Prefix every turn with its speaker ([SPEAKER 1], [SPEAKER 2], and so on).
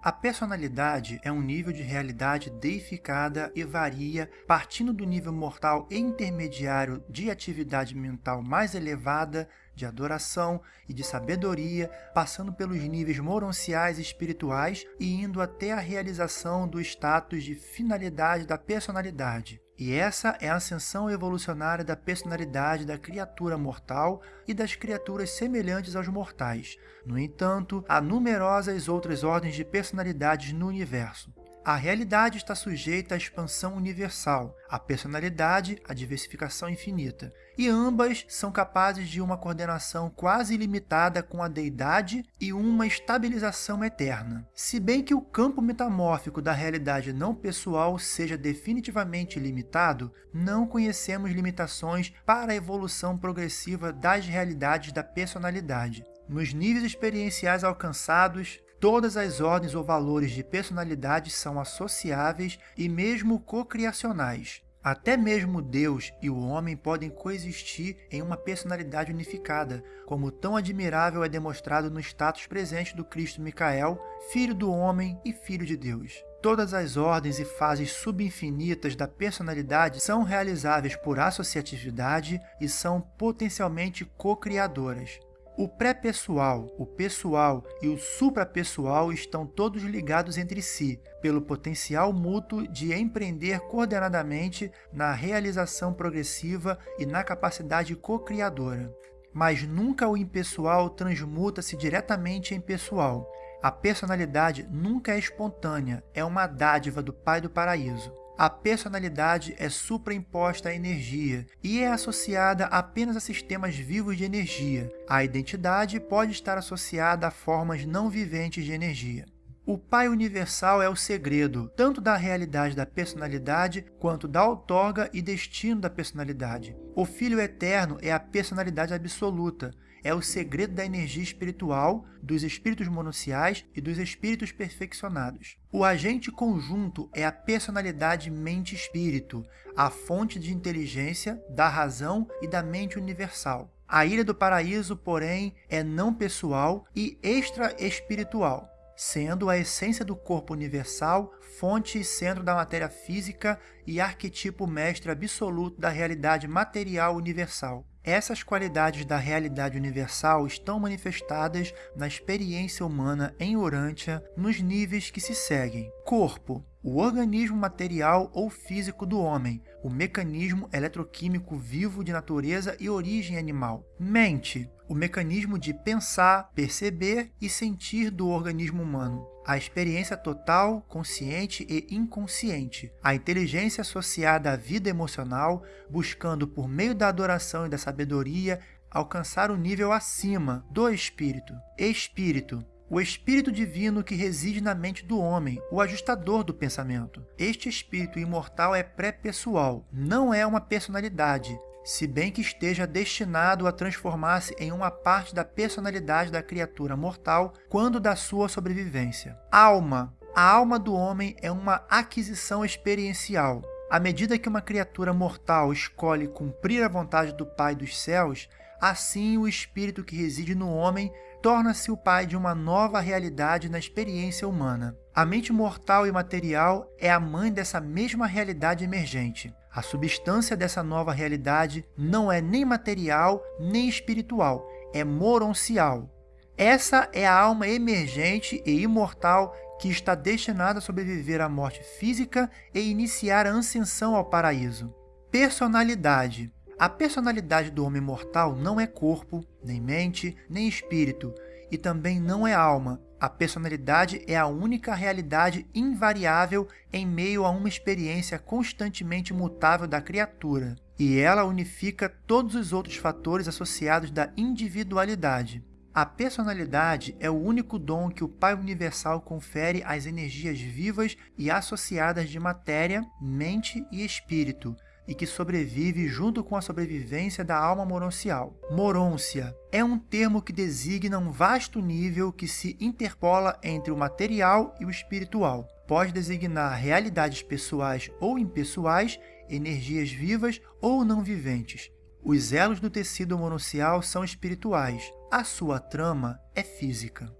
[SPEAKER 1] A personalidade é um nível de realidade deificada e varia partindo do nível mortal e intermediário de atividade mental mais elevada, de adoração e de sabedoria, passando pelos níveis moronciais e espirituais e indo até a realização do status de finalidade da personalidade. E essa é a ascensão evolucionária da personalidade da criatura mortal e das criaturas semelhantes aos mortais. No entanto, há numerosas outras ordens de personalidades no universo. A realidade está sujeita à expansão universal, a personalidade à diversificação infinita, e ambas são capazes de uma coordenação quase ilimitada com a deidade e uma estabilização eterna. Se bem que o campo metamórfico da realidade não pessoal seja definitivamente limitado, não conhecemos limitações para a evolução progressiva das realidades da personalidade. Nos níveis experienciais alcançados, Todas as ordens ou valores de personalidade são associáveis e mesmo cocriacionais. Até mesmo Deus e o homem podem coexistir em uma personalidade unificada, como tão admirável é demonstrado no status presente do Cristo Micael, filho do homem e filho de Deus. Todas as ordens e fases subinfinitas da personalidade são realizáveis por associatividade e são potencialmente co-criadoras. O pré-pessoal, o pessoal e o suprapessoal estão todos ligados entre si, pelo potencial mútuo de empreender coordenadamente na realização progressiva e na capacidade co-criadora. Mas nunca o impessoal transmuta-se diretamente em pessoal. A personalidade nunca é espontânea, é uma dádiva do Pai do Paraíso. A personalidade é supraimposta à energia e é associada apenas a sistemas vivos de energia. A identidade pode estar associada a formas não viventes de energia. O Pai Universal é o segredo, tanto da realidade da personalidade, quanto da outorga e destino da personalidade. O Filho Eterno é a personalidade absoluta, é o segredo da energia espiritual, dos espíritos monunciais e dos espíritos perfeccionados. O agente conjunto é a personalidade mente-espírito, a fonte de inteligência, da razão e da mente universal. A Ilha do Paraíso, porém, é não pessoal e extra-espiritual, sendo a essência do corpo universal, fonte e centro da matéria física e arquetipo mestre absoluto da realidade material universal. Essas qualidades da realidade universal estão manifestadas na experiência humana em Urântia nos níveis que se seguem. Corpo, o organismo material ou físico do homem, o mecanismo eletroquímico vivo de natureza e origem animal. Mente, o mecanismo de pensar, perceber e sentir do organismo humano. A experiência total, consciente e inconsciente. A inteligência associada à vida emocional, buscando por meio da adoração e da sabedoria alcançar o nível acima do espírito. Espírito, o espírito divino que reside na mente do homem, o ajustador do pensamento. Este espírito imortal é pré-pessoal, não é uma personalidade, se bem que esteja destinado a transformar-se em uma parte da personalidade da criatura mortal quando da sua sobrevivência. Alma. A alma do homem é uma aquisição experiencial. À medida que uma criatura mortal escolhe cumprir a vontade do Pai dos céus, assim o espírito que reside no homem torna-se o pai de uma nova realidade na experiência humana. A mente mortal e material é a mãe dessa mesma realidade emergente. A substância dessa nova realidade não é nem material nem espiritual, é moroncial. Essa é a alma emergente e imortal que está destinada a sobreviver à morte física e iniciar a ascensão ao paraíso. Personalidade a personalidade do homem mortal não é corpo, nem mente, nem espírito, e também não é alma. A personalidade é a única realidade invariável em meio a uma experiência constantemente mutável da criatura, e ela unifica todos os outros fatores associados da individualidade. A personalidade é o único dom que o Pai Universal confere às energias vivas e associadas de matéria, mente e espírito, e que sobrevive junto com a sobrevivência da alma moroncial. Morôncia é um termo que designa um vasto nível que se interpola entre o material e o espiritual. Pode designar realidades pessoais ou impessoais, energias vivas ou não viventes. Os elos do tecido mononcial são espirituais, a sua trama é física.